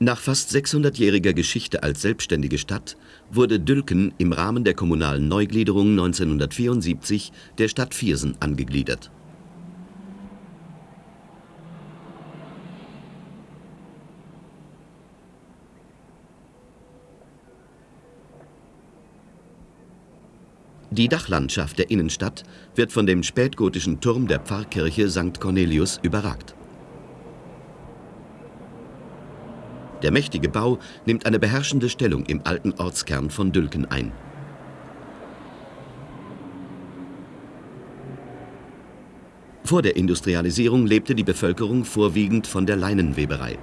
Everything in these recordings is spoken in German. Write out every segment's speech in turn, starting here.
Nach fast 600-jähriger Geschichte als selbstständige Stadt wurde Dülken im Rahmen der kommunalen Neugliederung 1974 der Stadt Viersen angegliedert. Die Dachlandschaft der Innenstadt wird von dem spätgotischen Turm der Pfarrkirche St. Cornelius überragt. Der mächtige Bau nimmt eine beherrschende Stellung im alten Ortskern von Dülken ein. Vor der Industrialisierung lebte die Bevölkerung vorwiegend von der Leinenweberei.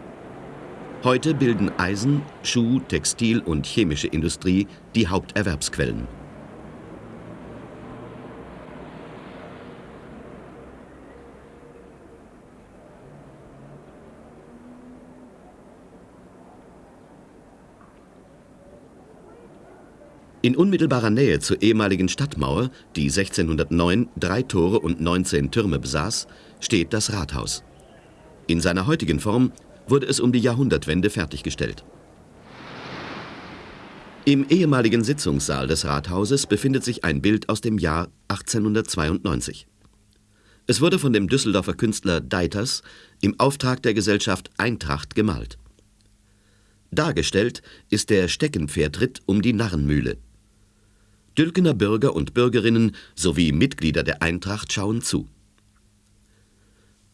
Heute bilden Eisen, Schuh-, Textil- und chemische Industrie die Haupterwerbsquellen. In unmittelbarer Nähe zur ehemaligen Stadtmauer, die 1609 drei Tore und 19 Türme besaß, steht das Rathaus. In seiner heutigen Form wurde es um die Jahrhundertwende fertiggestellt. Im ehemaligen Sitzungssaal des Rathauses befindet sich ein Bild aus dem Jahr 1892. Es wurde von dem Düsseldorfer Künstler Deiters im Auftrag der Gesellschaft Eintracht gemalt. Dargestellt ist der Steckenpferdritt um die Narrenmühle. Dülkener Bürger und Bürgerinnen sowie Mitglieder der Eintracht schauen zu.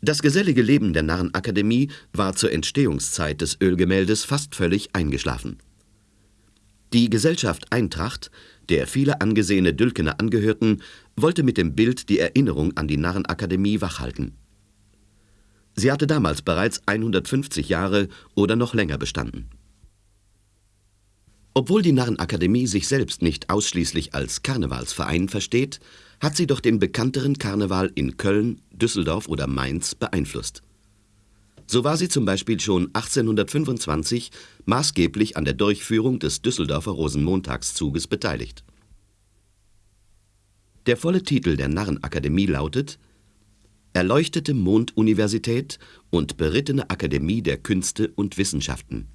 Das gesellige Leben der Narrenakademie war zur Entstehungszeit des Ölgemäldes fast völlig eingeschlafen. Die Gesellschaft Eintracht, der viele angesehene Dülkener angehörten, wollte mit dem Bild die Erinnerung an die Narrenakademie wachhalten. Sie hatte damals bereits 150 Jahre oder noch länger bestanden. Obwohl die Narrenakademie sich selbst nicht ausschließlich als Karnevalsverein versteht, hat sie doch den bekannteren Karneval in Köln, Düsseldorf oder Mainz beeinflusst. So war sie zum Beispiel schon 1825 maßgeblich an der Durchführung des Düsseldorfer Rosenmontagszuges beteiligt. Der volle Titel der Narrenakademie lautet Erleuchtete Monduniversität und berittene Akademie der Künste und Wissenschaften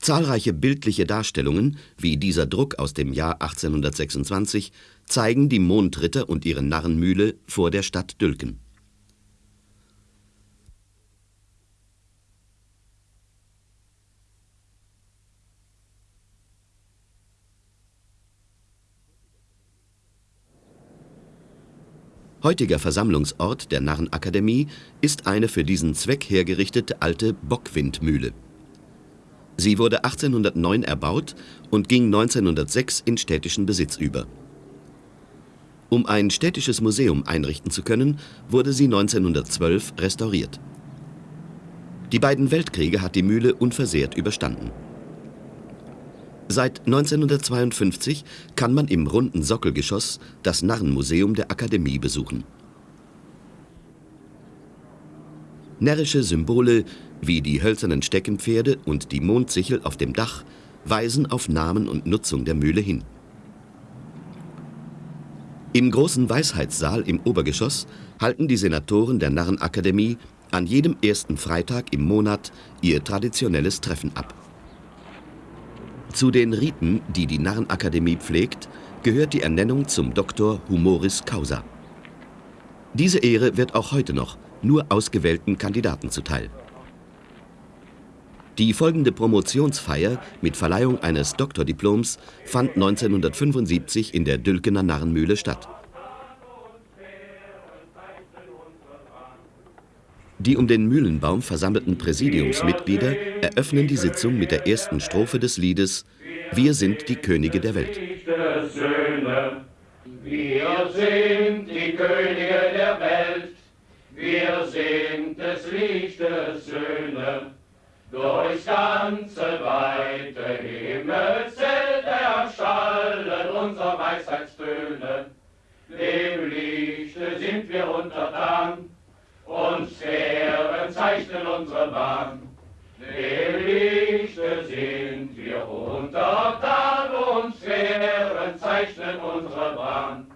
Zahlreiche bildliche Darstellungen, wie dieser Druck aus dem Jahr 1826, zeigen die Mondritter und ihre Narrenmühle vor der Stadt Dülken. Heutiger Versammlungsort der Narrenakademie ist eine für diesen Zweck hergerichtete alte Bockwindmühle Sie wurde 1809 erbaut und ging 1906 in städtischen Besitz über. Um ein städtisches Museum einrichten zu können, wurde sie 1912 restauriert. Die beiden Weltkriege hat die Mühle unversehrt überstanden. Seit 1952 kann man im runden Sockelgeschoss das Narrenmuseum der Akademie besuchen. Närrische Symbole wie die hölzernen Steckenpferde und die Mondsichel auf dem Dach weisen auf Namen und Nutzung der Mühle hin. Im großen Weisheitssaal im Obergeschoss halten die Senatoren der Narrenakademie an jedem ersten Freitag im Monat ihr traditionelles Treffen ab. Zu den Riten, die die Narrenakademie pflegt, gehört die Ernennung zum Doktor Humoris Causa. Diese Ehre wird auch heute noch nur ausgewählten Kandidaten zuteil. Die folgende Promotionsfeier mit Verleihung eines Doktordiploms fand 1975 in der Dülkener Narrenmühle statt. Die um den Mühlenbaum versammelten Präsidiumsmitglieder eröffnen die Sitzung mit der ersten Strophe des Liedes Wir sind die Könige der Welt. Wir sind die Könige der Welt, wir sind des Lichtes Söhne. Durchs ganze weite Himmelszelt erschallen unsere Weisheitstöne. Dem Lichte sind wir untertan, und Sphären zeichnen unsere Bahn. Dem Lichte sind wir untertan, und Sphären zeichnen unsere Bahn.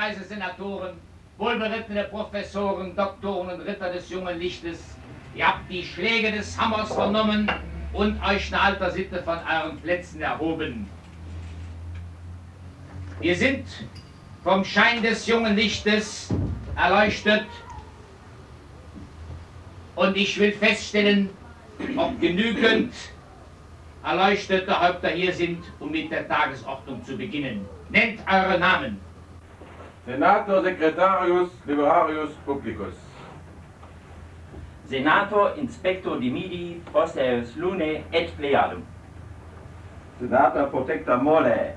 Hochweise Senatoren, wohlberittene Professoren, Doktoren und Ritter des jungen Lichtes, ihr habt die Schläge des Hammers vernommen und euch in alter Sitte von euren Plätzen erhoben. Wir sind vom Schein des jungen Lichtes erleuchtet und ich will feststellen, ob genügend erleuchtete Häupter hier sind, um mit der Tagesordnung zu beginnen. Nennt eure Namen. Senator Secretarius Liberarius Publicus. Senator Inspector Dimidi Posteus Lune et Pleiadum. Senator Protector Mole.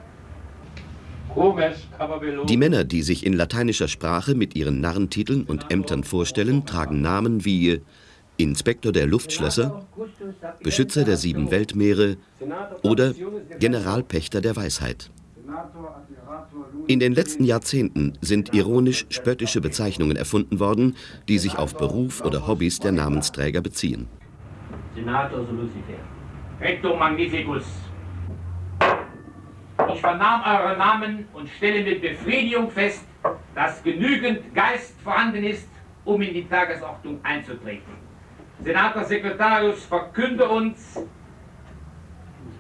Die Männer, die sich in lateinischer Sprache mit ihren Narrentiteln und Ämtern vorstellen, tragen Namen wie Inspektor der Luftschlösser, Beschützer der sieben Weltmeere oder Generalpächter der Weisheit. In den letzten Jahrzehnten sind ironisch-spöttische Bezeichnungen erfunden worden, die sich auf Beruf oder Hobbys der Namensträger beziehen. Senator Lucifer. Recto Magnificus. Ich vernahm eure Namen und stelle mit Befriedigung fest, dass genügend Geist vorhanden ist, um in die Tagesordnung einzutreten. Senator Sekretarius, verkünde uns,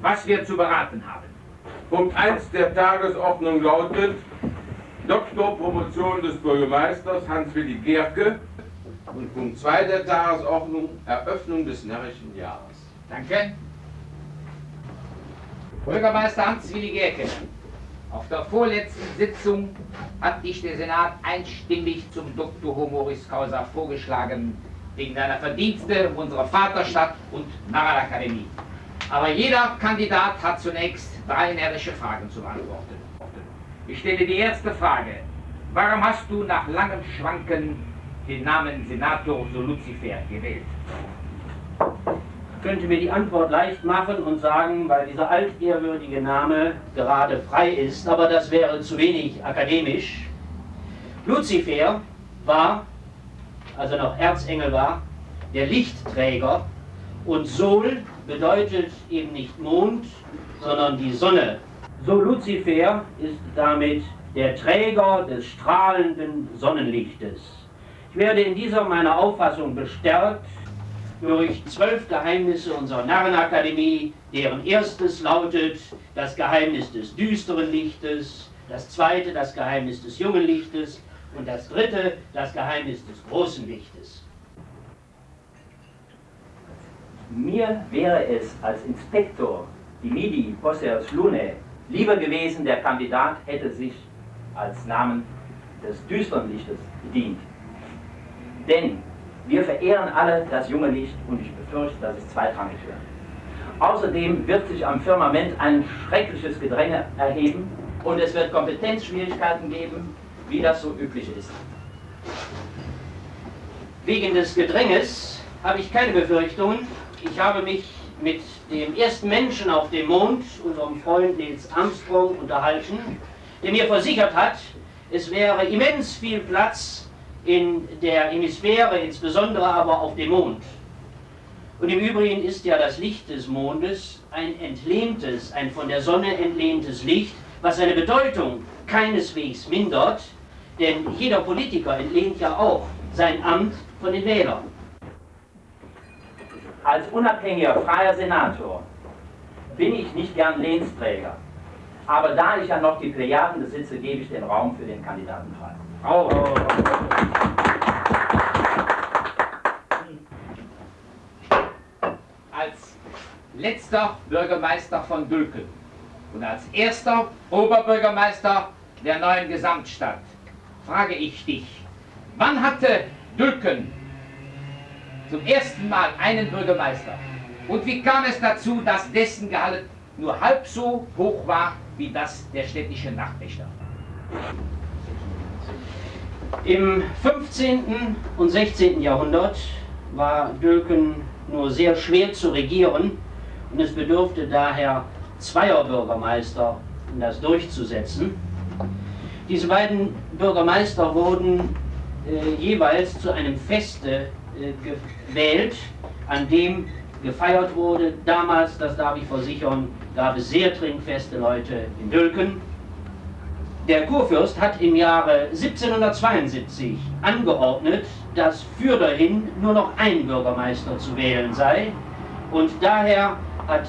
was wir zu beraten haben. Punkt 1 der Tagesordnung lautet Doktorpromotion des Bürgermeisters Hans-Willi Gerke und Punkt 2 der Tagesordnung Eröffnung des närrischen Jahres. Danke. Bürgermeister Hans-Willi Gerke, auf der vorletzten Sitzung hat dich der Senat einstimmig zum Doktor Homoris Causa vorgeschlagen, wegen deiner Verdienste unserer Vaterstadt und Narrenakademie. Aber jeder Kandidat hat zunächst drei närrische Fragen zu beantworten. Ich stelle die erste Frage. Warum hast du nach langem Schwanken den Namen Senator so Lucifer gewählt? Ich könnte mir die Antwort leicht machen und sagen, weil dieser altehrwürdige Name gerade frei ist, aber das wäre zu wenig akademisch. Lucifer war als er noch Erzengel war, der Lichtträger. Und Sol bedeutet eben nicht Mond, sondern die Sonne. So Luzifer ist damit der Träger des strahlenden Sonnenlichtes. Ich werde in dieser meiner Auffassung bestärkt durch zwölf Geheimnisse unserer Narrenakademie, deren erstes lautet das Geheimnis des düsteren Lichtes, das zweite das Geheimnis des jungen Lichtes, und das dritte, das Geheimnis des großen Lichtes. Mir wäre es als Inspektor Dimidi Posseus Lune lieber gewesen, der Kandidat hätte sich als Namen des düsteren Lichtes bedient. Denn wir verehren alle das junge Licht und ich befürchte, dass es zweitrangig wird. Außerdem wird sich am Firmament ein schreckliches Gedränge erheben und es wird Kompetenzschwierigkeiten geben wie das so üblich ist. Wegen des Gedränges habe ich keine Befürchtungen. Ich habe mich mit dem ersten Menschen auf dem Mond, unserem Freund Nils Armstrong, unterhalten, der mir versichert hat, es wäre immens viel Platz in der Hemisphäre, insbesondere aber auf dem Mond. Und im Übrigen ist ja das Licht des Mondes ein entlehntes, ein von der Sonne entlehntes Licht, was seine Bedeutung keineswegs mindert, denn jeder Politiker entlehnt ja auch sein Amt von den Wählern. Als unabhängiger freier Senator bin ich nicht gern Lehnsträger. Aber da ich ja noch die Plejaden besitze, gebe ich den Raum für den Kandidaten frei. Oh. Als letzter Bürgermeister von Dülken und als erster Oberbürgermeister der neuen Gesamtstadt frage ich dich, wann hatte Dülken zum ersten Mal einen Bürgermeister? Und wie kam es dazu, dass dessen Gehalt nur halb so hoch war wie das der städtischen Nachtwächter? Im 15. und 16. Jahrhundert war Dülken nur sehr schwer zu regieren und es bedurfte daher zweier Bürgermeister, um das durchzusetzen. Diese beiden Bürgermeister wurden äh, jeweils zu einem Feste gewählt, an dem gefeiert wurde. Damals, das darf ich versichern, gab es sehr trinkfeste Leute in Dülken. Der Kurfürst hat im Jahre 1772 angeordnet, dass für dahin nur noch ein Bürgermeister zu wählen sei. Und daher hat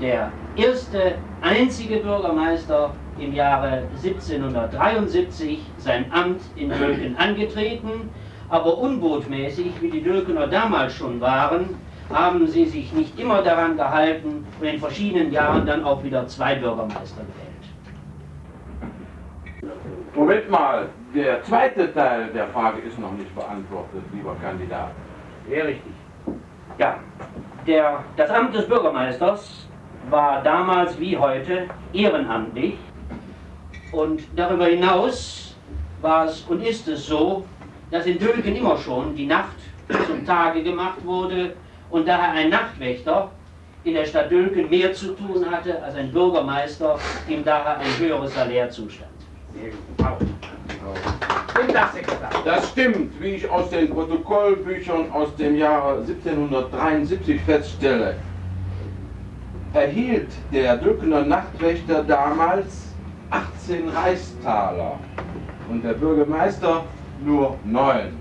der erste einzige Bürgermeister im Jahre 1773 sein Amt in Dülken angetreten. Aber unbotmäßig, wie die Dülkener damals schon waren, haben sie sich nicht immer daran gehalten und in verschiedenen Jahren dann auch wieder zwei Bürgermeister gewählt. Moment mal, der zweite Teil der Frage ist noch nicht beantwortet, lieber Kandidat. Sehr richtig. Ja, der, das Amt des Bürgermeisters war damals wie heute ehrenamtlich und darüber hinaus war es und ist es so, dass in Dülken immer schon die Nacht zum Tage gemacht wurde und daher ein Nachtwächter in der Stadt Dülken mehr zu tun hatte als ein Bürgermeister, ihm daher ein höheres Salär zustand. Das stimmt, wie ich aus den Protokollbüchern aus dem Jahre 1773 feststelle. Erhielt der Dülkener Nachtwächter damals 18 Reichstaler. Und der Bürgermeister nur 9.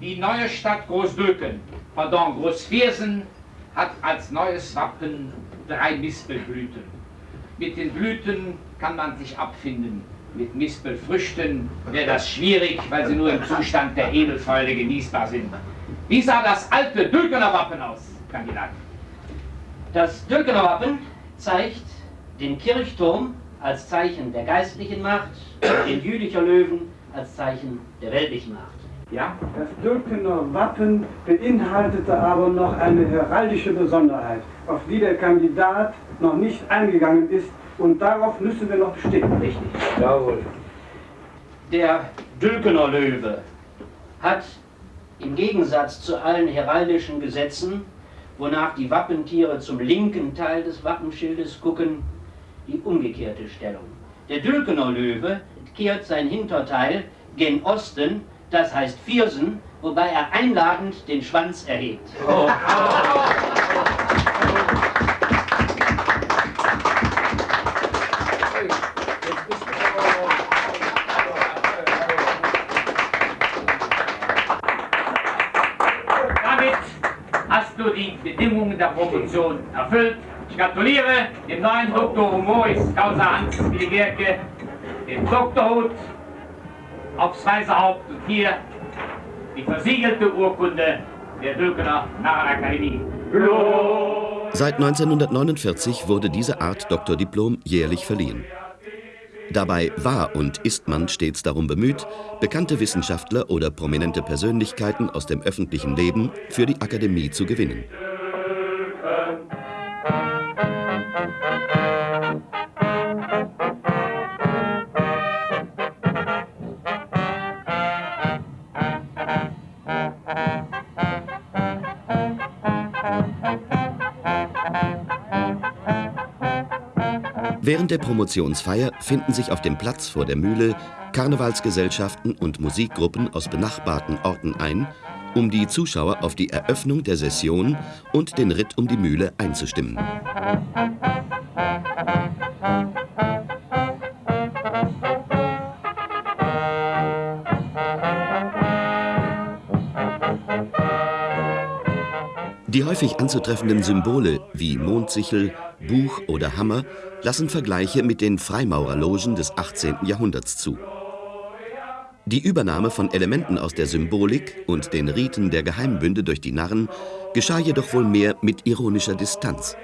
Die neue Stadt Großdülken, pardon, Großviersen, hat als neues Wappen drei Mispelblüten. Mit den Blüten kann man sich abfinden. Mit Mispelfrüchten wäre das schwierig, weil sie nur im Zustand der Edelfäule genießbar sind. Wie sah das alte Dülkener Wappen aus, Kandidat? Das Dülkener Wappen zeigt den Kirchturm als Zeichen der geistlichen Macht und den Jülicher Löwen als Zeichen der weltlichen Macht. Ja? Das Dülkener Wappen beinhaltete aber noch eine heraldische Besonderheit, auf die der Kandidat noch nicht eingegangen ist und darauf müssen wir noch bestehen. Richtig. Jawohl. Der Dülkener Löwe hat im Gegensatz zu allen heraldischen Gesetzen, wonach die Wappentiere zum linken Teil des Wappenschildes gucken, die umgekehrte Stellung. Der Dülkener Löwe kehrt sein Hinterteil gen Osten das heißt Viersen, wobei er einladend den Schwanz erhebt. Oh. Bedingungen der Promotion erfüllt. Ich gratuliere dem neuen Doktor Humoris Causa Hans Gerke, dem Doktorhut aufs weiße Haupt und hier die versiegelte Urkunde der Dülkener Narrenakademie. Seit 1949 wurde diese Art Doktordiplom jährlich verliehen. Dabei war und ist man stets darum bemüht, bekannte Wissenschaftler oder prominente Persönlichkeiten aus dem öffentlichen Leben für die Akademie zu gewinnen. Während der Promotionsfeier finden sich auf dem Platz vor der Mühle Karnevalsgesellschaften und Musikgruppen aus benachbarten Orten ein, um die Zuschauer auf die Eröffnung der Session und den Ritt um die Mühle einzustimmen. Die häufig anzutreffenden Symbole wie Mondsichel, Buch oder Hammer lassen Vergleiche mit den Freimaurerlogen des 18. Jahrhunderts zu. Die Übernahme von Elementen aus der Symbolik und den Riten der Geheimbünde durch die Narren geschah jedoch wohl mehr mit ironischer Distanz.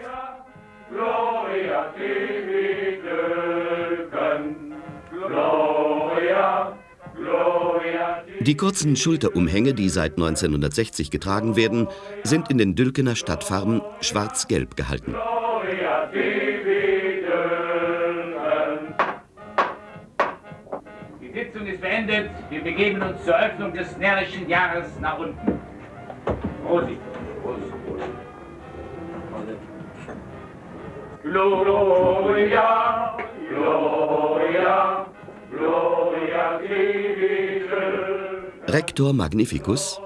Die kurzen Schulterumhänge, die seit 1960 getragen werden, sind in den Dülkener Stadtfarben schwarz-gelb gehalten. Die Sitzung ist beendet. Wir begeben uns zur Öffnung des närrischen Jahres nach unten. Prosit. Gloria, Gloria, Gloria Rector Magnificus,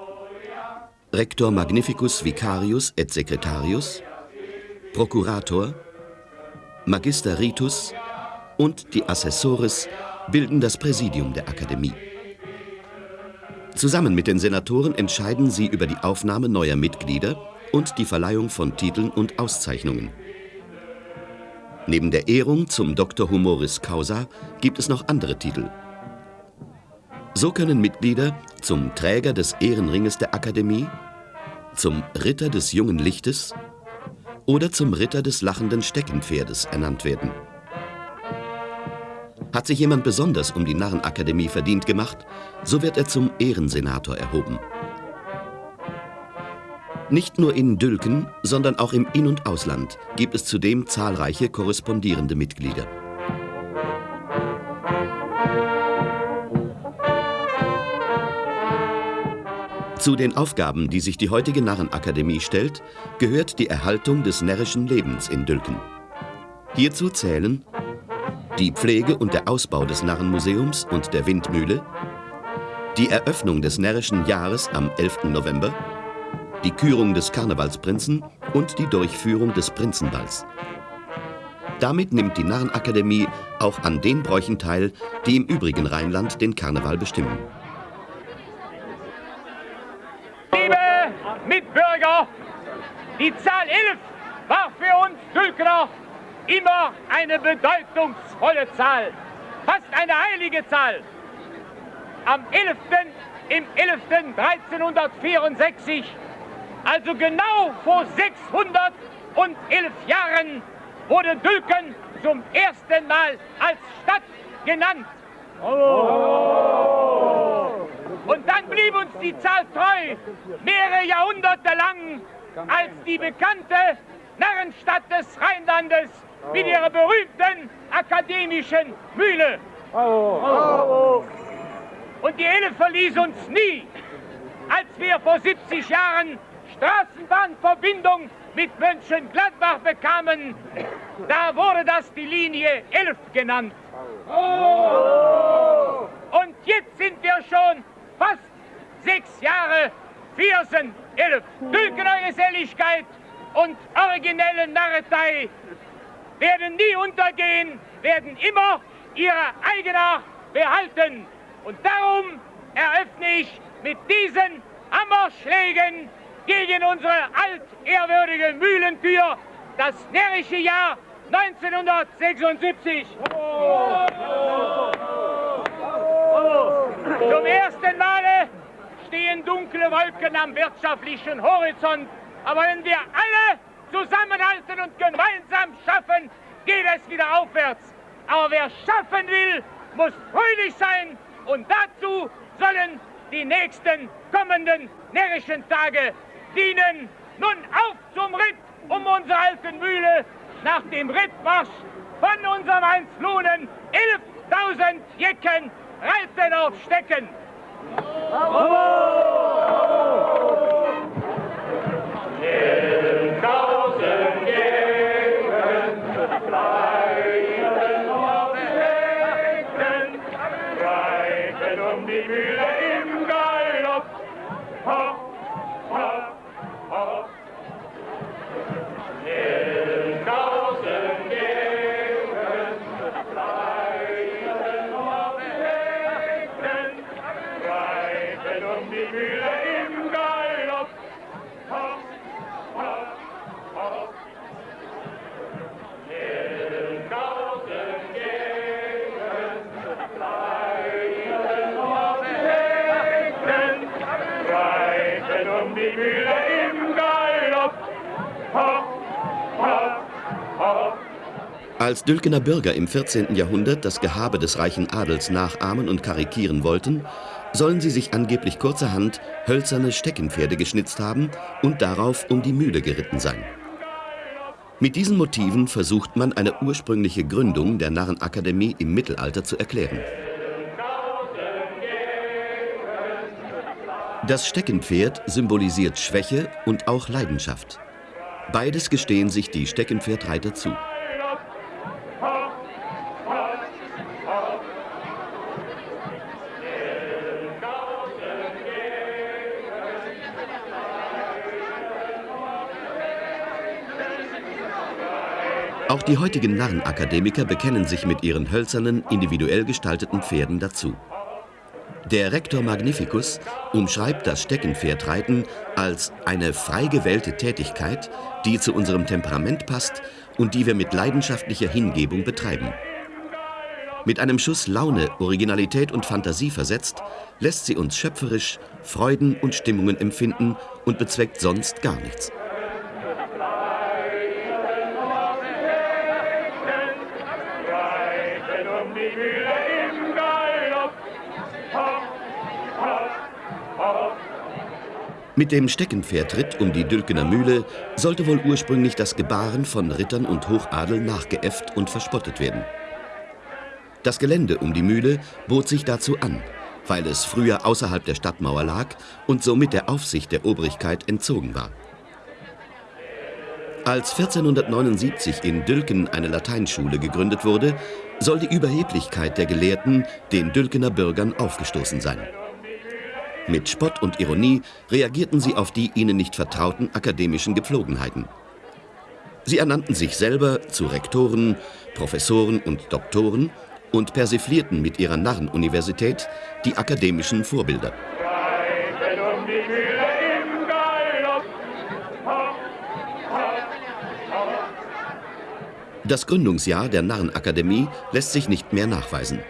Rector Magnificus Vicarius et Secretarius, Prokurator, Magister Ritus und die Assessores bilden das Präsidium der Akademie. Zusammen mit den Senatoren entscheiden sie über die Aufnahme neuer Mitglieder und die Verleihung von Titeln und Auszeichnungen. Neben der Ehrung zum Dr. Humoris Causa gibt es noch andere Titel. So können Mitglieder zum Träger des Ehrenringes der Akademie, zum Ritter des jungen Lichtes oder zum Ritter des lachenden Steckenpferdes ernannt werden. Hat sich jemand besonders um die Narrenakademie verdient gemacht, so wird er zum Ehrensenator erhoben. Nicht nur in Dülken, sondern auch im In- und Ausland gibt es zudem zahlreiche korrespondierende Mitglieder. Zu den Aufgaben, die sich die heutige Narrenakademie stellt, gehört die Erhaltung des närrischen Lebens in Dülken. Hierzu zählen die Pflege und der Ausbau des Narrenmuseums und der Windmühle, die Eröffnung des närrischen Jahres am 11. November, die Kürung des Karnevalsprinzen und die Durchführung des Prinzenballs. Damit nimmt die Narrenakademie auch an den Bräuchen teil, die im übrigen Rheinland den Karneval bestimmen. Die Zahl 11 war für uns Dülkner immer eine bedeutungsvolle Zahl, fast eine heilige Zahl. Am 11. im 11. 1364, also genau vor 611 Jahren, wurde Dülken zum ersten Mal als Stadt genannt. Und dann blieb uns die Zahl treu, mehrere Jahrhunderte lang, als die bekannte Narrenstadt des Rheinlandes mit ihrer berühmten akademischen Mühle. Und die Elf verließ uns nie. Als wir vor 70 Jahren Straßenbahnverbindung mit Mönchengladbach bekamen, da wurde das die Linie 11 genannt. Und jetzt sind wir schon fast sechs Jahre Viersen, elf. Dülkener Geselligkeit und originelle Narretei werden nie untergehen, werden immer ihre Eigenart behalten. Und darum eröffne ich mit diesen Hammerschlägen gegen unsere altehrwürdige Mühlentür das närrische Jahr 1976. Oh. Zum ersten Male stehen dunkle Wolken am wirtschaftlichen Horizont. Aber wenn wir alle zusammenhalten und gemeinsam schaffen, geht es wieder aufwärts. Aber wer schaffen will, muss fröhlich sein. Und dazu sollen die nächsten kommenden närrischen Tage dienen. Nun auf zum Ritt um unsere alten Mühle. Nach dem Rittmarsch von unserem Einflunen 11.000 Jecken reiten auf Stecken. Bravo! In um die Mühle im Galopp. Hopp, hopp, hopp. Als Dülkener Bürger im 14. Jahrhundert das Gehabe des reichen Adels nachahmen und karikieren wollten, sollen sie sich angeblich kurzerhand hölzerne Steckenpferde geschnitzt haben und darauf um die Mühle geritten sein. Mit diesen Motiven versucht man eine ursprüngliche Gründung der Narrenakademie im Mittelalter zu erklären. Das Steckenpferd symbolisiert Schwäche und auch Leidenschaft. Beides gestehen sich die Steckenpferdreiter zu. Auch die heutigen Narrenakademiker bekennen sich mit ihren hölzernen, individuell gestalteten Pferden dazu. Der Rektor Magnificus umschreibt das Steckenpferdreiten als eine frei gewählte Tätigkeit, die zu unserem Temperament passt und die wir mit leidenschaftlicher Hingebung betreiben. Mit einem Schuss Laune, Originalität und Fantasie versetzt, lässt sie uns schöpferisch Freuden und Stimmungen empfinden und bezweckt sonst gar nichts. Mit dem Steckenpferdritt um die Dülkener Mühle sollte wohl ursprünglich das Gebaren von Rittern und Hochadel nachgeäfft und verspottet werden. Das Gelände um die Mühle bot sich dazu an, weil es früher außerhalb der Stadtmauer lag und somit der Aufsicht der Obrigkeit entzogen war. Als 1479 in Dülken eine Lateinschule gegründet wurde, soll die Überheblichkeit der Gelehrten den Dülkener Bürgern aufgestoßen sein. Mit Spott und Ironie reagierten sie auf die ihnen nicht vertrauten akademischen Gepflogenheiten. Sie ernannten sich selber zu Rektoren, Professoren und Doktoren und persiflierten mit ihrer Narrenuniversität die akademischen Vorbilder. Das Gründungsjahr der Narrenakademie lässt sich nicht mehr nachweisen.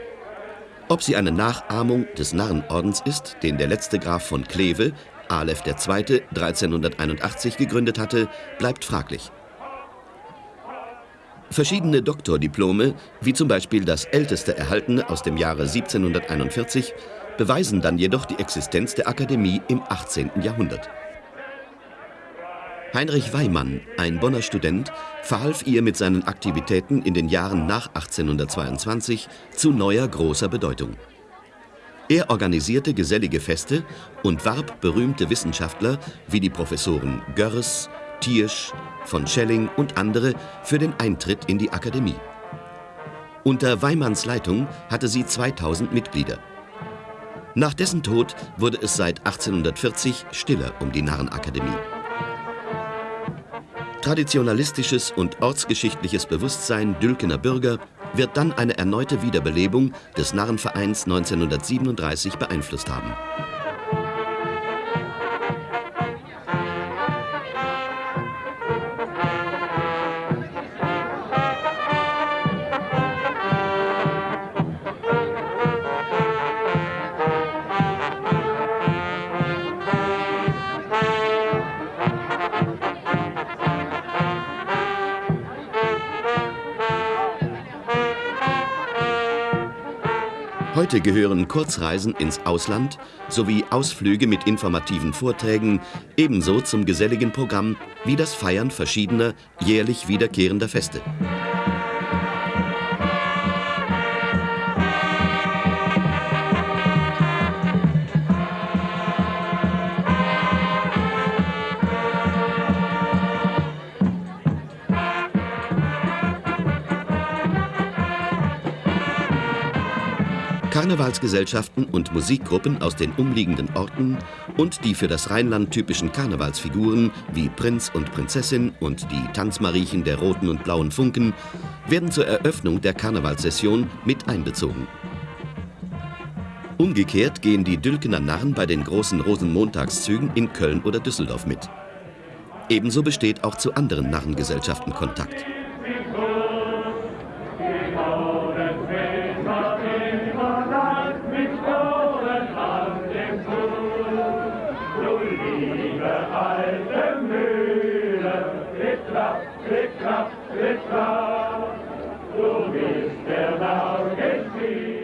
Ob sie eine Nachahmung des Narrenordens ist, den der letzte Graf von Kleve, Aleph II., 1381 gegründet hatte, bleibt fraglich. Verschiedene Doktordiplome, wie zum Beispiel das älteste erhaltene aus dem Jahre 1741, beweisen dann jedoch die Existenz der Akademie im 18. Jahrhundert. Heinrich Weimann, ein Bonner Student, verhalf ihr mit seinen Aktivitäten in den Jahren nach 1822 zu neuer großer Bedeutung. Er organisierte gesellige Feste und warb berühmte Wissenschaftler wie die Professoren Görres, Thiersch, von Schelling und andere für den Eintritt in die Akademie. Unter Weimanns Leitung hatte sie 2000 Mitglieder. Nach dessen Tod wurde es seit 1840 stiller um die Narrenakademie. Traditionalistisches und ortsgeschichtliches Bewusstsein Dülkener Bürger wird dann eine erneute Wiederbelebung des Narrenvereins 1937 beeinflusst haben. Heute gehören Kurzreisen ins Ausland sowie Ausflüge mit informativen Vorträgen ebenso zum geselligen Programm wie das Feiern verschiedener jährlich wiederkehrender Feste. Karnevalsgesellschaften und Musikgruppen aus den umliegenden Orten und die für das Rheinland typischen Karnevalsfiguren wie Prinz und Prinzessin und die Tanzmariechen der roten und blauen Funken werden zur Eröffnung der Karnevalssession mit einbezogen. Umgekehrt gehen die Dülkener Narren bei den großen Rosenmontagszügen in Köln oder Düsseldorf mit. Ebenso besteht auch zu anderen Narrengesellschaften Kontakt.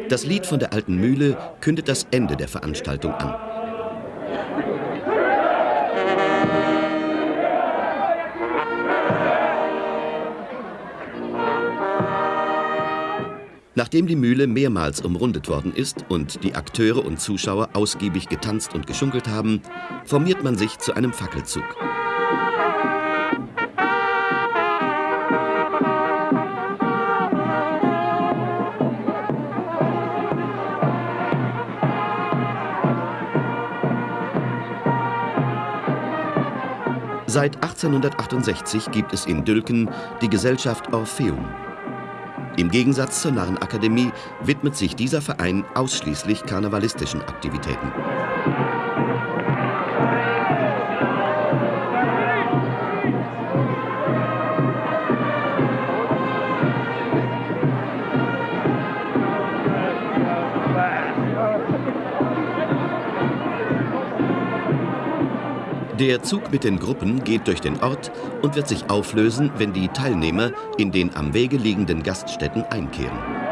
Das Lied von der alten Mühle kündet das Ende der Veranstaltung an. Nachdem die Mühle mehrmals umrundet worden ist und die Akteure und Zuschauer ausgiebig getanzt und geschunkelt haben, formiert man sich zu einem Fackelzug. Seit 1868 gibt es in Dülken die Gesellschaft Orpheum. Im Gegensatz zur Narrenakademie widmet sich dieser Verein ausschließlich karnevalistischen Aktivitäten. Der Zug mit den Gruppen geht durch den Ort und wird sich auflösen, wenn die Teilnehmer in den am Wege liegenden Gaststätten einkehren.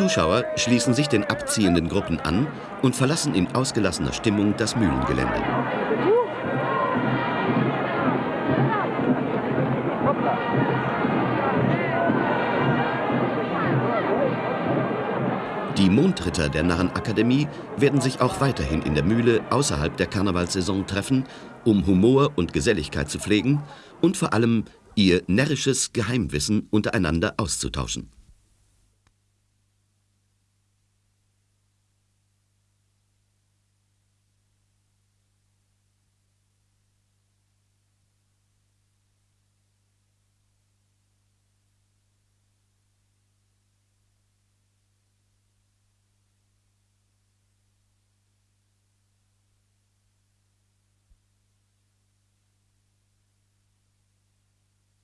Zuschauer schließen sich den abziehenden Gruppen an und verlassen in ausgelassener Stimmung das Mühlengelände. Die Mondritter der Narrenakademie werden sich auch weiterhin in der Mühle außerhalb der Karnevalsaison treffen, um Humor und Geselligkeit zu pflegen und vor allem ihr närrisches Geheimwissen untereinander auszutauschen.